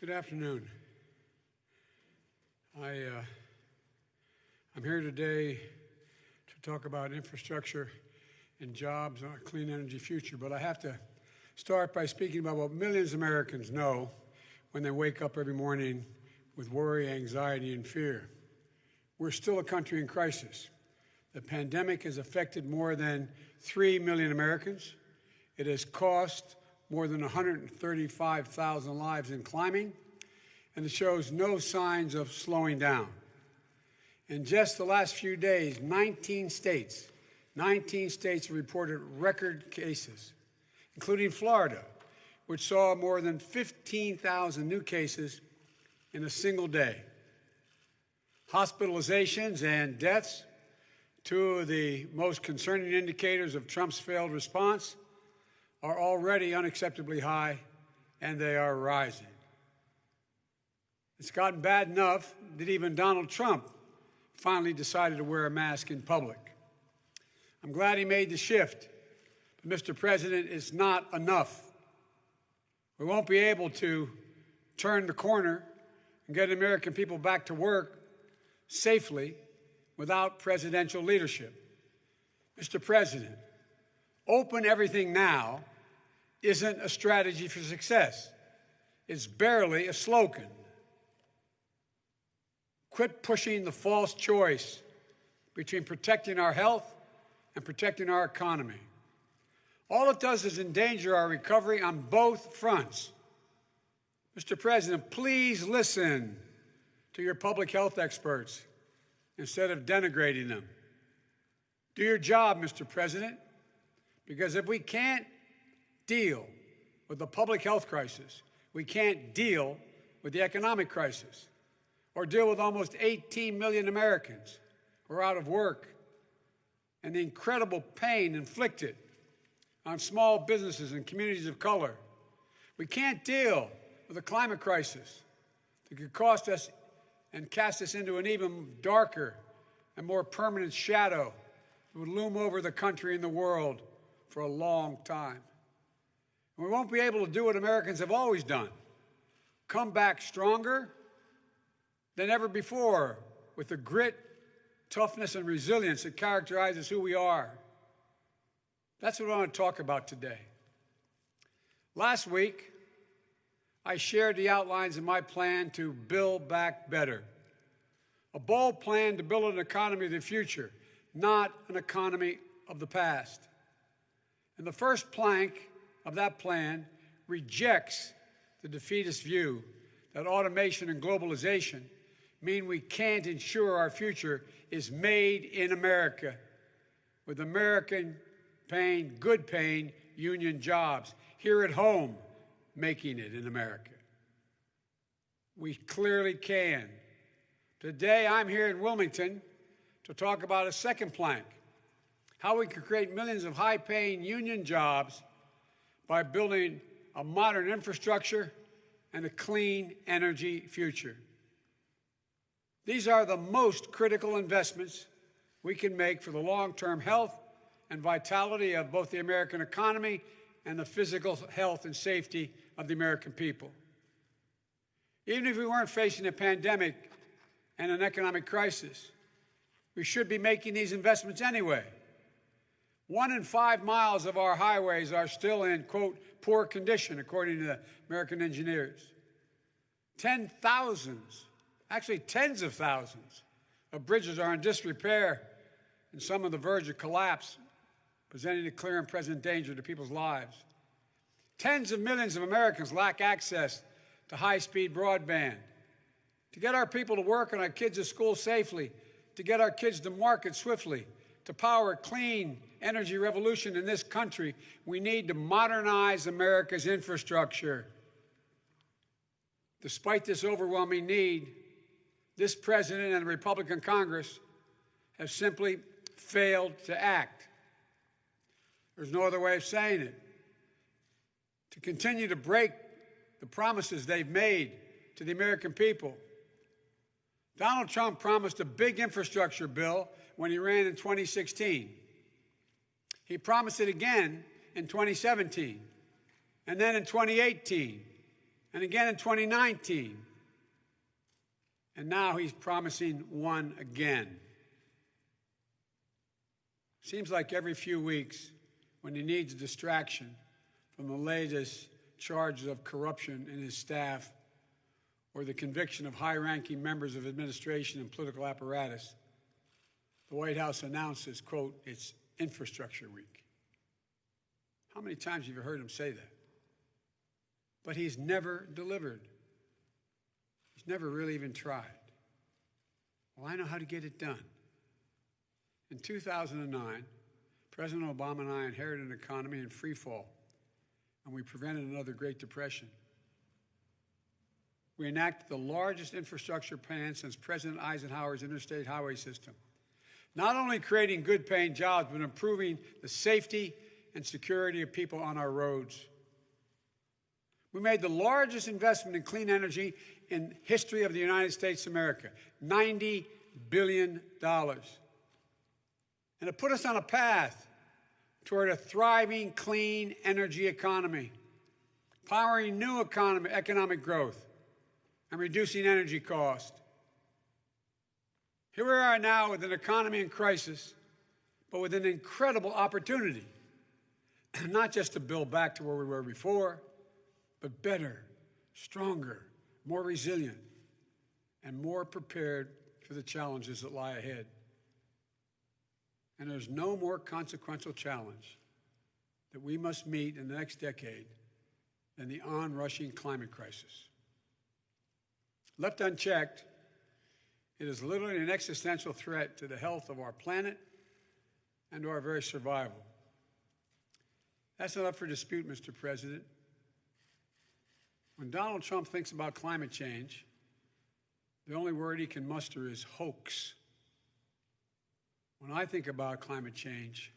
Good afternoon. I, uh, I'm here today to talk about infrastructure and jobs and a clean energy future, but I have to start by speaking about what millions of Americans know when they wake up every morning with worry, anxiety, and fear. We're still a country in crisis. The pandemic has affected more than 3 million Americans. It has cost more than 135,000 lives in climbing, and it shows no signs of slowing down. In just the last few days, 19 states, 19 states reported record cases, including Florida, which saw more than 15,000 new cases in a single day. Hospitalizations and deaths, two of the most concerning indicators of Trump's failed response, are already unacceptably high, and they are rising. It's gotten bad enough that even Donald Trump finally decided to wear a mask in public. I'm glad he made the shift, but Mr. President, it's not enough. We won't be able to turn the corner and get American people back to work safely without presidential leadership. Mr. President, open everything now isn't a strategy for success. It's barely a slogan. Quit pushing the false choice between protecting our health and protecting our economy. All it does is endanger our recovery on both fronts. Mr. President, please listen to your public health experts instead of denigrating them. Do your job, Mr. President, because if we can't deal with the public health crisis, we can't deal with the economic crisis, or deal with almost 18 million Americans who are out of work and the incredible pain inflicted on small businesses and communities of color. We can't deal with the climate crisis that could cost us and cast us into an even darker and more permanent shadow that would loom over the country and the world for a long time. We won't be able to do what Americans have always done come back stronger than ever before with the grit, toughness, and resilience that characterizes who we are. That's what I want to talk about today. Last week, I shared the outlines of my plan to build back better. A bold plan to build an economy of the future, not an economy of the past. And the first plank of that plan rejects the defeatist view that automation and globalization mean we can't ensure our future is made in America with American paying, good paying union jobs here at home, making it in America. We clearly can. Today, I'm here in Wilmington to talk about a second plank how we can create millions of high paying union jobs by building a modern infrastructure and a clean energy future. These are the most critical investments we can make for the long term health and vitality of both the American economy and the physical health and safety of the American people. Even if we weren't facing a pandemic and an economic crisis, we should be making these investments anyway. One in five miles of our highways are still in, quote, poor condition, according to the American engineers. Ten thousands, actually tens of thousands, of bridges are in disrepair and some on the verge of collapse, presenting a clear and present danger to people's lives. Tens of millions of Americans lack access to high speed broadband. To get our people to work and our kids to school safely, to get our kids to market swiftly, to power clean energy revolution in this country, we need to modernize America's infrastructure. Despite this overwhelming need, this president and the Republican Congress have simply failed to act. There's no other way of saying it. To continue to break the promises they've made to the American people. Donald Trump promised a big infrastructure bill when he ran in 2016. He promised it again in 2017, and then in 2018, and again in 2019. And now he's promising one again. Seems like every few weeks, when he needs distraction from the latest charges of corruption in his staff or the conviction of high ranking members of administration and political apparatus, the White House announces, quote, it's infrastructure week. How many times have you heard him say that? But he's never delivered. He's never really even tried. Well, I know how to get it done. In 2009, President Obama and I inherited an economy in free fall, and we prevented another Great Depression. We enacted the largest infrastructure plan since President Eisenhower's interstate highway system, not only creating good paying jobs, but improving the safety and security of people on our roads. We made the largest investment in clean energy in history of the United States of America, $90 billion. And it put us on a path toward a thriving, clean energy economy, powering new economy, economic growth, and reducing energy cost. Here we are now with an economy in crisis, but with an incredible opportunity, not just to build back to where we were before, but better, stronger, more resilient, and more prepared for the challenges that lie ahead. And there's no more consequential challenge that we must meet in the next decade than the onrushing climate crisis. Left unchecked, it is literally an existential threat to the health of our planet and to our very survival. That's not up for dispute, Mr. President. When Donald Trump thinks about climate change, the only word he can muster is hoax. When I think about climate change,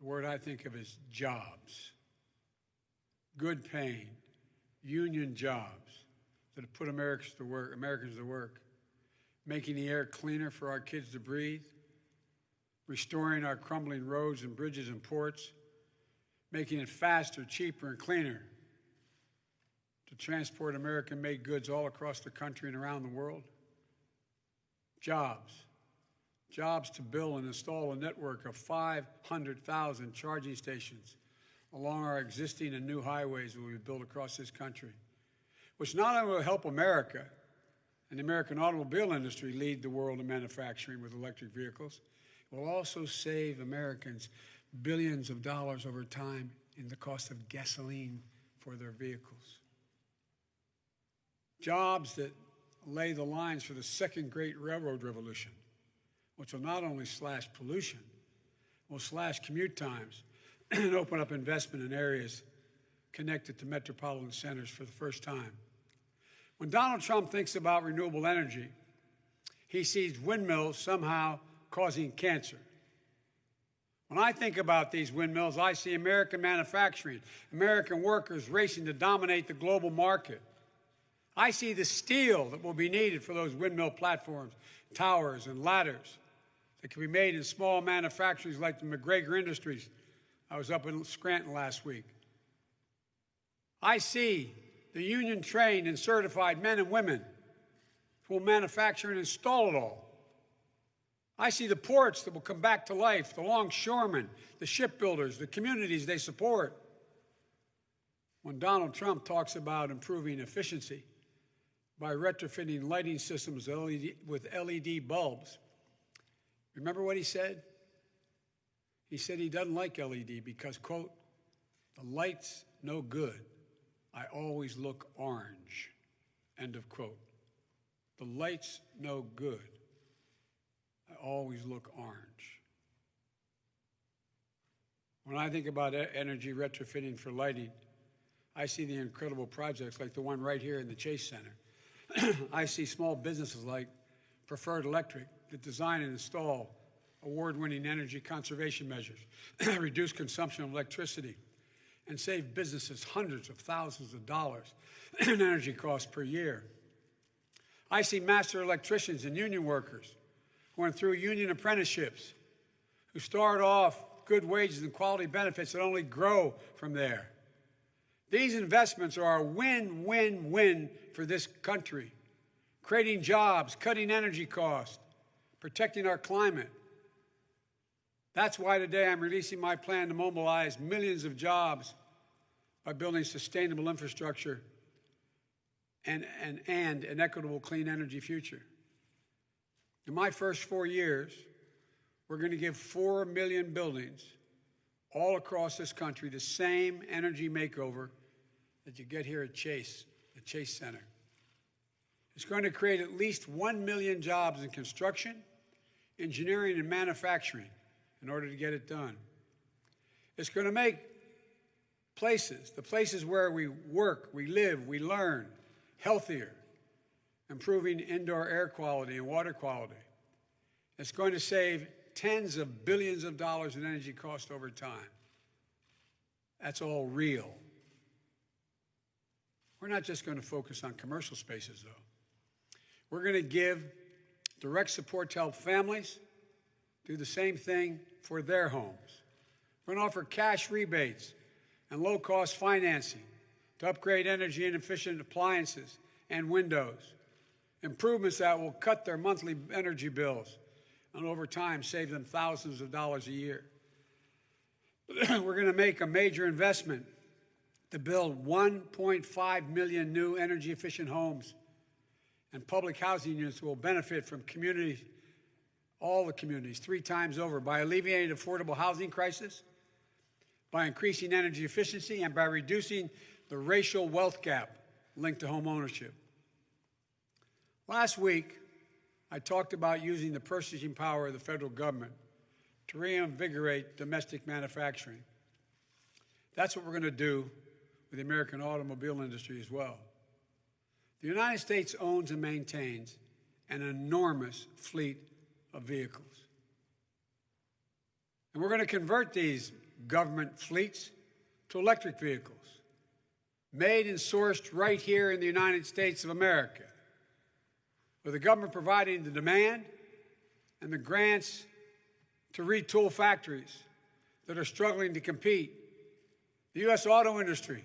the word I think of is jobs. Good paying, union jobs that have put Americans to work, Americans to work, making the air cleaner for our kids to breathe, restoring our crumbling roads and bridges and ports, making it faster, cheaper, and cleaner to transport American made goods all across the country and around the world. Jobs. Jobs to build and install a network of 500,000 charging stations along our existing and new highways that we built across this country, which not only will help America and the American automobile industry lead the world in manufacturing with electric vehicles, it will also save Americans billions of dollars over time in the cost of gasoline for their vehicles. Jobs that lay the lines for the second great railroad revolution, which will not only slash pollution, will slash commute times and open up investment in areas connected to metropolitan centers for the first time. When Donald Trump thinks about renewable energy, he sees windmills somehow causing cancer. When I think about these windmills, I see American manufacturing, American workers racing to dominate the global market. I see the steel that will be needed for those windmill platforms, towers, and ladders that can be made in small manufacturers like the McGregor Industries. I was up in Scranton last week. I see the union trained and certified men and women who will manufacture and install it all. I see the ports that will come back to life, the longshoremen, the shipbuilders, the communities they support. When Donald Trump talks about improving efficiency, by retrofitting lighting systems with LED bulbs. Remember what he said? He said he doesn't like LED because, quote, the light's no good. I always look orange. End of quote. The light's no good. I always look orange. When I think about energy retrofitting for lighting, I see the incredible projects like the one right here in the Chase Center I see small businesses like Preferred Electric that design and install award-winning energy conservation measures, reduce consumption of electricity, and save businesses hundreds of thousands of dollars in energy costs per year. I see master electricians and union workers who went through union apprenticeships, who start off good wages and quality benefits that only grow from there. These investments are a win win win for this country, creating jobs, cutting energy costs, protecting our climate. That's why today I'm releasing my plan to mobilize millions of jobs by building sustainable infrastructure and, and, and an equitable clean energy future. In my first four years, we're going to give 4 million buildings all across this country the same energy makeover that you get here at Chase, the Chase Center. It's going to create at least 1 million jobs in construction, engineering, and manufacturing in order to get it done. It's going to make places, the places where we work, we live, we learn, healthier, improving indoor air quality and water quality. It's going to save tens of billions of dollars in energy cost over time. That's all real. We're not just going to focus on commercial spaces, though. We're going to give direct support to help families do the same thing for their homes. We're going to offer cash rebates and low cost financing to upgrade energy and efficient appliances and windows, improvements that will cut their monthly energy bills and over time save them thousands of dollars a year. We're going to make a major investment to build 1.5 million new energy efficient homes and public housing units will benefit from communities, all the communities, three times over by alleviating the affordable housing crisis, by increasing energy efficiency, and by reducing the racial wealth gap linked to home ownership. Last week, I talked about using the purchasing power of the federal government to reinvigorate domestic manufacturing. That's what we're going to do with the American automobile industry as well. The United States owns and maintains an enormous fleet of vehicles. And we're going to convert these government fleets to electric vehicles, made and sourced right here in the United States of America, with the government providing the demand and the grants to retool factories that are struggling to compete. The U.S. auto industry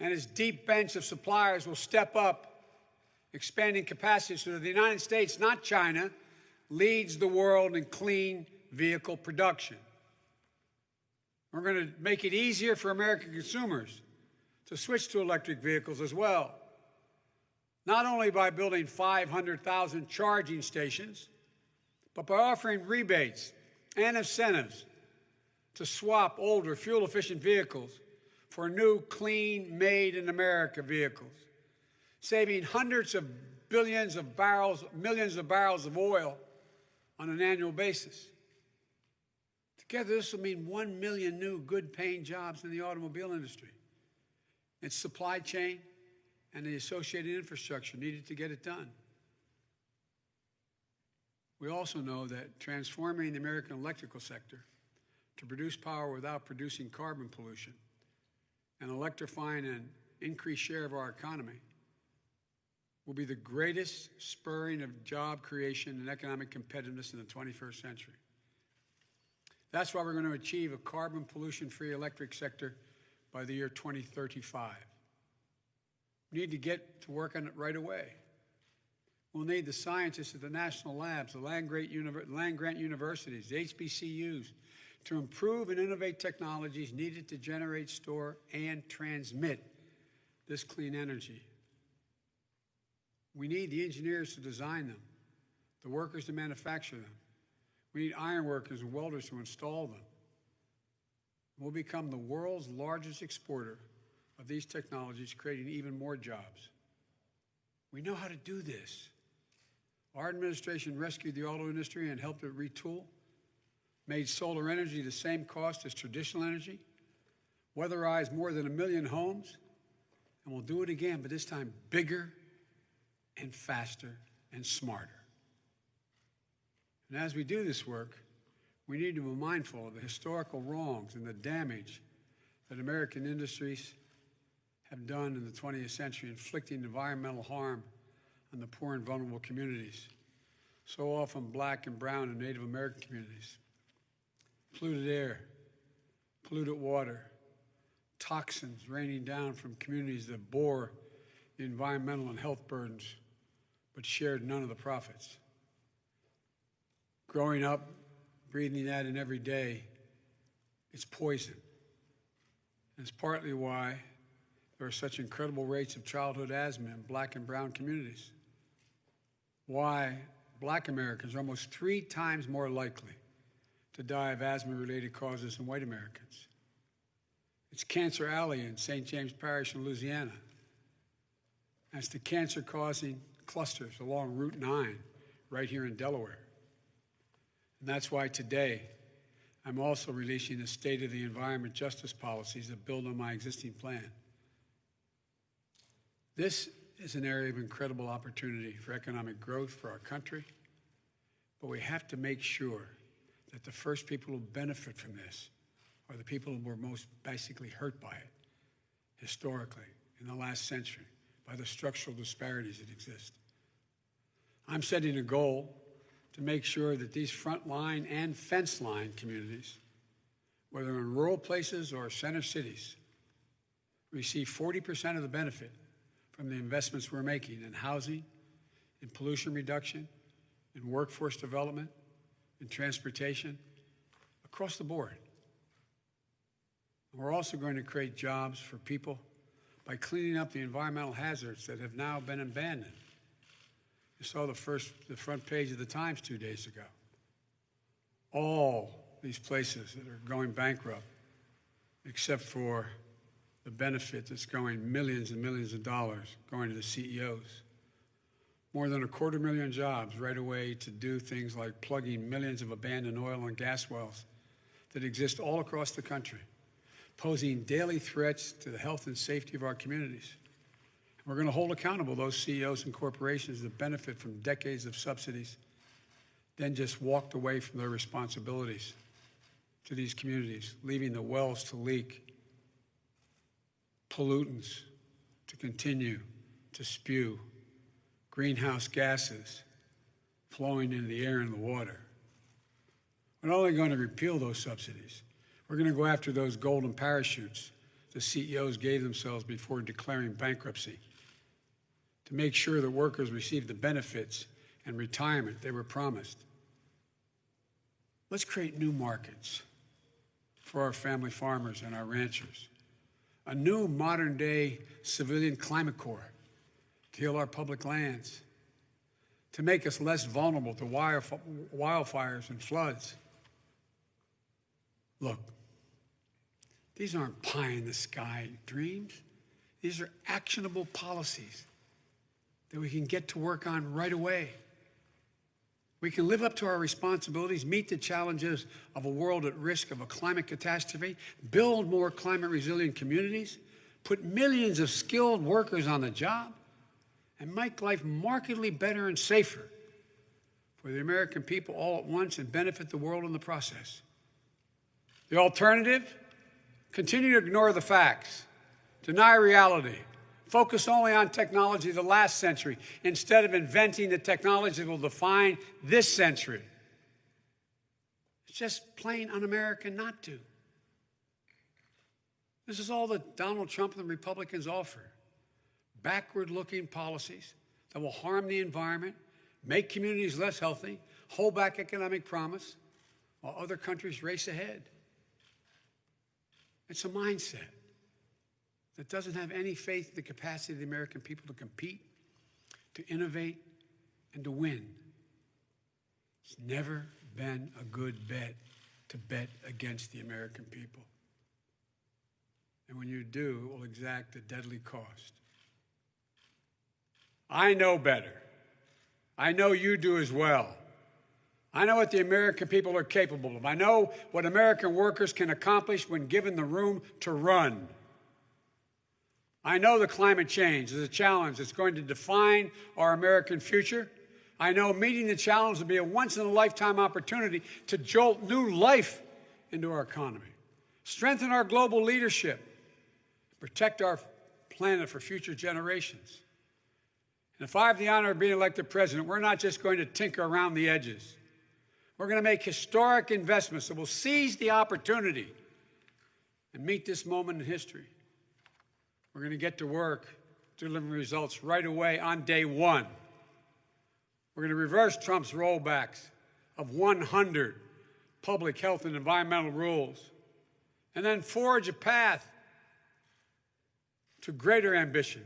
and its deep bench of suppliers will step up, expanding capacity so that the United States, not China, leads the world in clean vehicle production. We're going to make it easier for American consumers to switch to electric vehicles as well. Not only by building 500,000 charging stations, but by offering rebates and incentives to swap older fuel efficient vehicles for new, clean, made in America vehicles, saving hundreds of billions of barrels, millions of barrels of oil on an annual basis. Together, this will mean 1 million new good paying jobs in the automobile industry, its supply chain, and the associated infrastructure needed to get it done. We also know that transforming the American electrical sector to produce power without producing carbon pollution and electrifying an increased share of our economy will be the greatest spurring of job creation and economic competitiveness in the 21st century. That's why we're going to achieve a carbon pollution free electric sector by the year 2035. We need to get to work on it right away. We'll need the scientists at the national labs, the land grant, land grant universities, the HBCUs, to improve and innovate technologies needed to generate, store, and transmit this clean energy. We need the engineers to design them, the workers to manufacture them. We need iron workers and welders to install them. We'll become the world's largest exporter of these technologies, creating even more jobs. We know how to do this. Our administration rescued the auto industry and helped it retool made solar energy the same cost as traditional energy, weatherized more than a million homes, and we'll do it again, but this time bigger and faster and smarter. And as we do this work, we need to be mindful of the historical wrongs and the damage that American industries have done in the 20th century, inflicting environmental harm on the poor and vulnerable communities, so often black and brown and Native American communities polluted air, polluted water, toxins raining down from communities that bore the environmental and health burdens but shared none of the profits. Growing up, breathing that in every day, it's poison. And it's partly why there are such incredible rates of childhood asthma in black and brown communities. Why black Americans are almost three times more likely to die of asthma related causes than white Americans. It's Cancer Alley in St. James Parish in Louisiana. That's the cancer causing clusters along Route 9 right here in Delaware. And that's why today I'm also releasing a State of the Environment Justice policies that build on my existing plan. This is an area of incredible opportunity for economic growth for our country, but we have to make sure that the first people who benefit from this are the people who were most basically hurt by it historically in the last century by the structural disparities that exist. I'm setting a goal to make sure that these frontline and fence line communities, whether in rural places or center cities, receive 40% of the benefit from the investments we're making in housing, in pollution reduction, in workforce development, in transportation, across the board. We're also going to create jobs for people by cleaning up the environmental hazards that have now been abandoned. You saw the first, the front page of the Times two days ago. All these places that are going bankrupt, except for the benefit that's going millions and millions of dollars going to the CEOs. More than a quarter million jobs right away to do things like plugging millions of abandoned oil and gas wells that exist all across the country, posing daily threats to the health and safety of our communities. We're going to hold accountable those CEOs and corporations that benefit from decades of subsidies, then just walked away from their responsibilities to these communities, leaving the wells to leak, pollutants to continue to spew, greenhouse gases flowing into the air and the water. We're not only going to repeal those subsidies, we're going to go after those golden parachutes the CEOs gave themselves before declaring bankruptcy to make sure that workers receive the benefits and retirement they were promised. Let's create new markets for our family farmers and our ranchers. A new modern day civilian climate corps to heal our public lands, to make us less vulnerable to wildfires and floods. Look, these aren't pie in the sky dreams. These are actionable policies that we can get to work on right away. We can live up to our responsibilities, meet the challenges of a world at risk of a climate catastrophe, build more climate resilient communities, put millions of skilled workers on the job, and make life markedly better and safer for the American people all at once and benefit the world in the process. The alternative? Continue to ignore the facts, deny reality, focus only on technology of the last century instead of inventing the technology that will define this century. It's just plain un American not to. This is all that Donald Trump and the Republicans offer backward looking policies that will harm the environment, make communities less healthy, hold back economic promise, while other countries race ahead. It's a mindset that doesn't have any faith in the capacity of the American people to compete, to innovate, and to win. It's never been a good bet to bet against the American people. And when you do, it will exact a deadly cost. I know better. I know you do as well. I know what the American people are capable of. I know what American workers can accomplish when given the room to run. I know the climate change is a challenge that's going to define our American future. I know meeting the challenge will be a once in a lifetime opportunity to jolt new life into our economy, strengthen our global leadership, protect our planet for future generations. And if I have the honor of being elected president, we're not just going to tinker around the edges. We're going to make historic investments that will seize the opportunity and meet this moment in history. We're going to get to work delivering results right away on day one. We're going to reverse Trump's rollbacks of 100 public health and environmental rules, and then forge a path to greater ambition.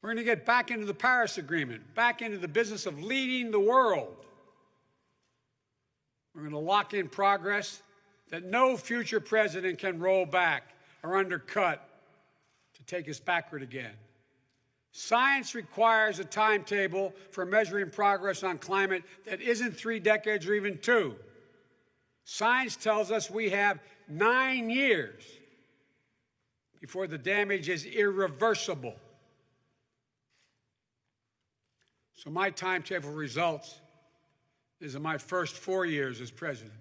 We're going to get back into the Paris Agreement, back into the business of leading the world. We're going to lock in progress that no future president can roll back or undercut take us backward again. Science requires a timetable for measuring progress on climate that isn't three decades or even two. Science tells us we have nine years before the damage is irreversible. So, my timetable results is in my first four years as president.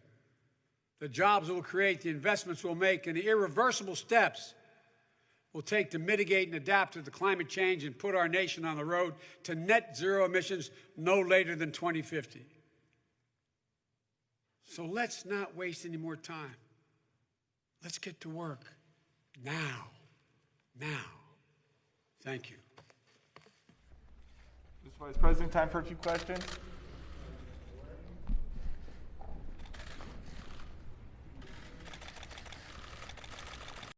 The jobs we'll create, the investments we'll make, and the irreversible steps we'll take to mitigate and adapt to the climate change and put our nation on the road to net zero emissions no later than 2050. So let's not waste any more time. Let's get to work now. Now. Thank you. Mr. Vice President, time for a few questions.